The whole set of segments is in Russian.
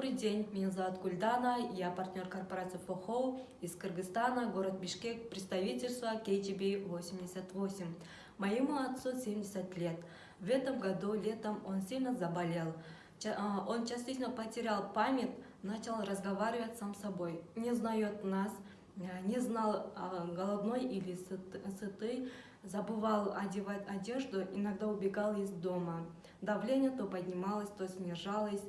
Добрый день, меня зовут Гульдана, я партнер корпорации ФОХО из Кыргызстана, город Бишкек, представительство KGB 88. Моему отцу 70 лет. В этом году летом он сильно заболел. А, Он частично потерял память, начал разговаривать сам собой. Не знает нас, а, не знал, а, голодной или сыт- сытый, забывал одевать одежду, иногда убегал из дома. Давление то поднималось, то снижалось.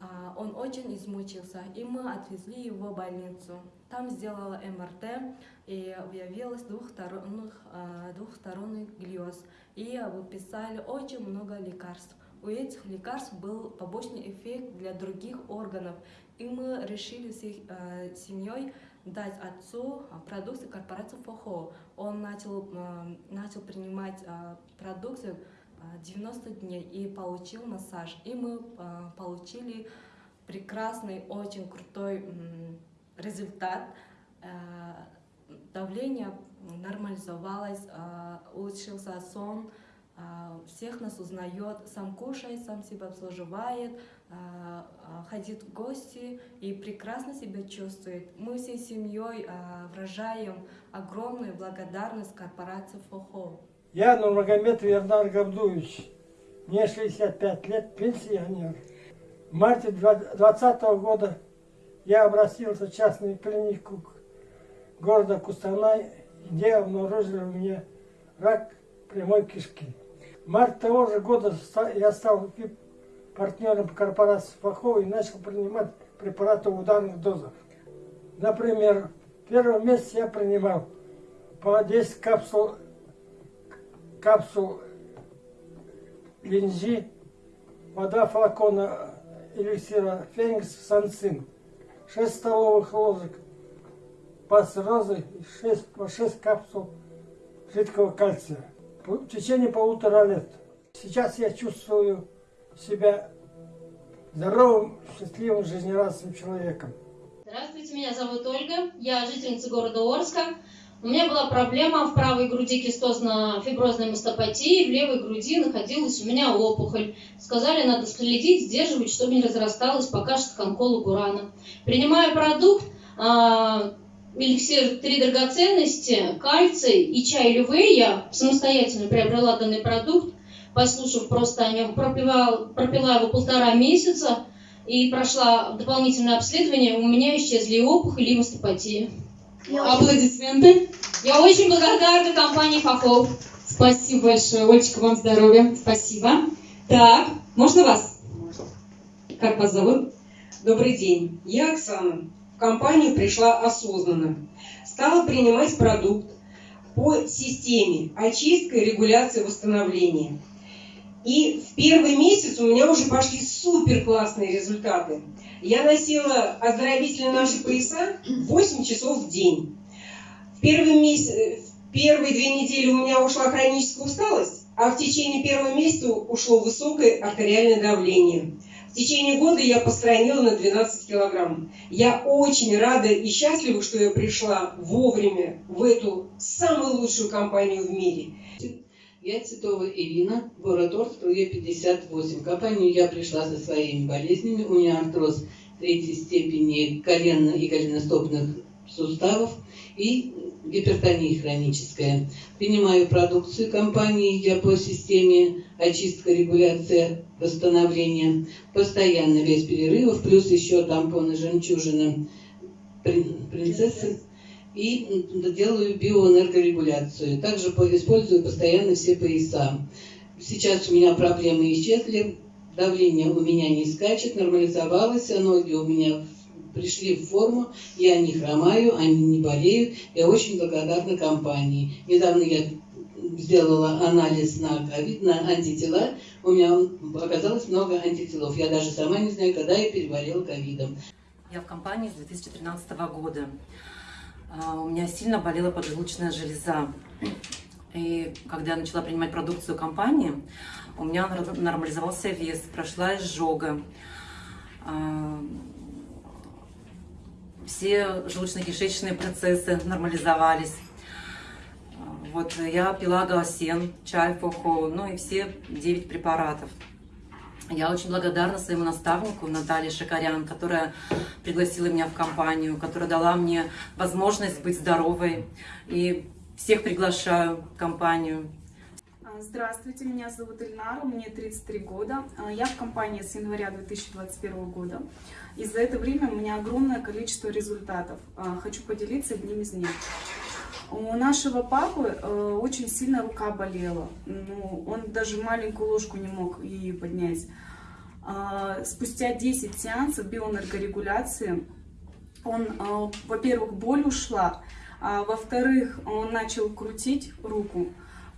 А, Он очень измучился, и мы отвезли его в больницу. Там сделала МРТ, и выявилось двухсторонних, а, двухсторонний глиоз. И выписали очень много лекарств. У этих лекарств был побочный эффект для других органов. И мы решили всей э, семьей дать отцу продукцию корпорации ФОХО. Он начал, начал принимать э, продукцию а, 90 дней и получил массаж. И мы а, получили прекрасный, очень крутой результат. Э, Давление нормализовалось, улучшился сон, всех нас узнает, сам кушает, сам себя обслуживает, ходит в гости и прекрасно себя чувствует. Мы всей семьей выражаем огромную благодарность корпорации ФОХО. Я Нурмагомед Вернар Габдуевич. Мне 65 лет, пенсионер. В марте 2020 года я обратился в частную клинику города Кустанай, где обнаружили у меня рак прямой кишки. В марте того же года я стал партнером корпорации Фахова и начал принимать препараты в ударных дозах. Например, в первом месяце я принимал по 10 капсул капсул линзи, вода флакона эликсира Феникс Санцин, 6 столовых ложек пастерозы и 6, по 6 капсул жидкого кальция в течение полутора лет. Сейчас я чувствую себя здоровым, счастливым, жизнерадостным человеком. Здравствуйте, меня зовут Ольга, я жительница города Орска. У меня была проблема в правой груди кистозно-фиброзной мастопатии, в левой груди находилась у меня опухоль. Сказали, надо следить, сдерживать, чтобы не разрасталась, покажет к онкологу рано. Принимая продукт, а, эликсир три драгоценности, кальций и чай Лювей, я самостоятельно приобрела данный продукт, послушав просто о нем, пропила, пропила его полтора месяца, и прошла дополнительное обследование, у меня исчезли опухоли, и мастопатия. Аплодисменты. Я очень благодарна компании Фахов. Спасибо большое. Олечка, вам здоровья. Спасибо. Так, можно вас? Как вас зовут? Добрый день, я Оксана. В компанию пришла осознанно. Стала принимать продукт по системе очистка, регуляция, восстановления. И в первый месяц у меня уже пошли супер классные результаты. Я носила оздоровительные наши пояса 8 часов в день. В первый месяц, в первые две недели у меня ушла хроническая усталость, а в течение первого месяца ушло высокое артериальное давление. В течение года я постранила на 12 килограмм. Я очень рада и счастлива, что я пришла вовремя в эту самую лучшую компанию в мире. Я Титова Ирина, город Орск, Е 58. В компанию я пришла со своими болезнями. У меня артроз третьей степени коленно- и голеностопных суставов и гипертония хроническая. Принимаю продукцию компании я по системе очистка, регуляция, восстановления. Постоянно без перерывов, плюс еще тампоны жемчужина прин- принцессы и делаю биоэнергорегуляцию. Также по- использую постоянно все пояса. Сейчас у меня проблемы исчезли, давление у меня не скачет, нормализовалось, а ноги у меня пришли в форму, я не хромаю, они не болеют. Я очень благодарна компании. Недавно я сделала анализ на ковид, на антитела. У меня оказалось много антителов. Я даже сама не знаю, когда я переболела ковидом. Я в компании с 2013 года. А, У меня сильно болела поджелудочная железа. И когда я начала принимать продукцию компании, у меня нормализовался вес, прошла изжога. А, Все желудочно-кишечные процессы нормализовались. А, Вот я пила галсен, чай, фохо, ну и все 9 препаратов. Я очень благодарна своему наставнику Наталье Шакарян, которая пригласила меня в компанию, которая дала мне возможность быть здоровой. И всех приглашаю в компанию. А, Здравствуйте, меня зовут Ильнара, мне 33 года. А, Я в компании с января 2021 года. И за это время у меня огромное количество результатов. А, Хочу поделиться одним из них. У нашего папы э, очень сильно рука болела. Ну, он даже маленькую ложку не мог ее поднять. А, Спустя 10 сеансов биоэнергорегуляции он, э, во-первых, боль ушла, а во-вторых, он начал крутить руку,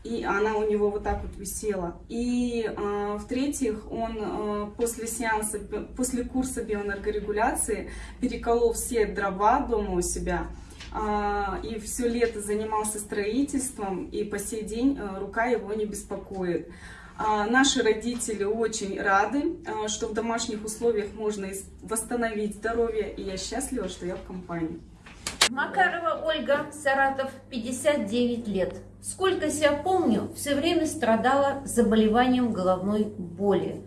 и она у него вот так вот висела. И э, в-третьих, он э, после сеанса, после курса биоэнергорегуляции переколол все дрова дома у себя, и все лето занимался строительством, и по сей день э, рука его не беспокоит. А, Наши родители очень рады, а, что в домашних условиях можно восстановить здоровье, и я счастлива, что я в компании. Макарова Ольга, Саратов, 59 лет. Сколько себя помню, все время страдала заболеванием головной боли.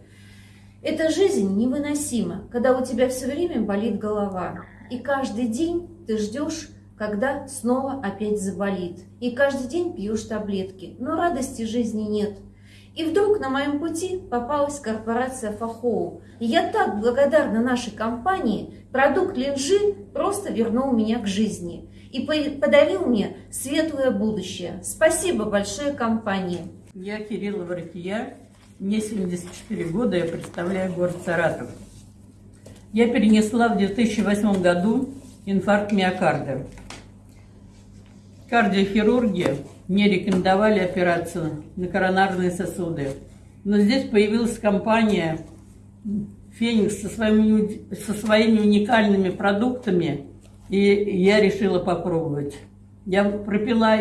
Эта жизнь невыносима, когда у тебя все время болит голова. И каждый день ты ждешь, когда снова опять заболит. И каждый день пьешь таблетки, но радости жизни нет. И вдруг на моем пути попалась корпорация Фахоу. И я так благодарна нашей компании, продукт линжи просто вернул меня к жизни и по- подарил мне светлое будущее. Спасибо большое компании. Я Кириллова Рафия, мне 74 года, я представляю город Саратов. Я перенесла в 2008 году инфаркт миокарда. Кардиохирурги мне рекомендовали операцию на коронарные сосуды. Но здесь появилась компания Феникс со своими, со своими уникальными продуктами, и я решила попробовать. Я пропила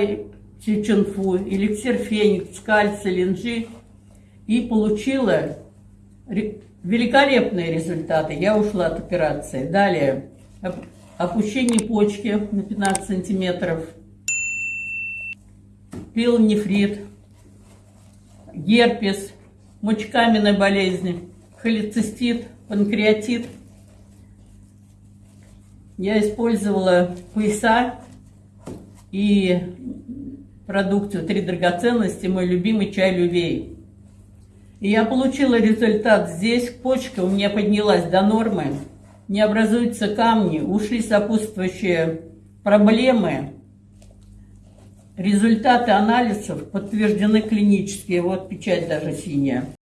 чеченфу, эликсир Феникс, кальций, линжи и получила великолепные результаты. Я ушла от операции. Далее оп- опущение почки на 15 сантиметров, пилонефрит, герпес, мочекаменная болезнь, холецистит, панкреатит. Я использовала пояса и продукцию «Три драгоценности», мой любимый чай «Лювей». И я получила результат здесь, почка у меня поднялась до нормы, не образуются камни, ушли сопутствующие проблемы. Результаты анализов подтверждены клинически, вот печать даже синяя.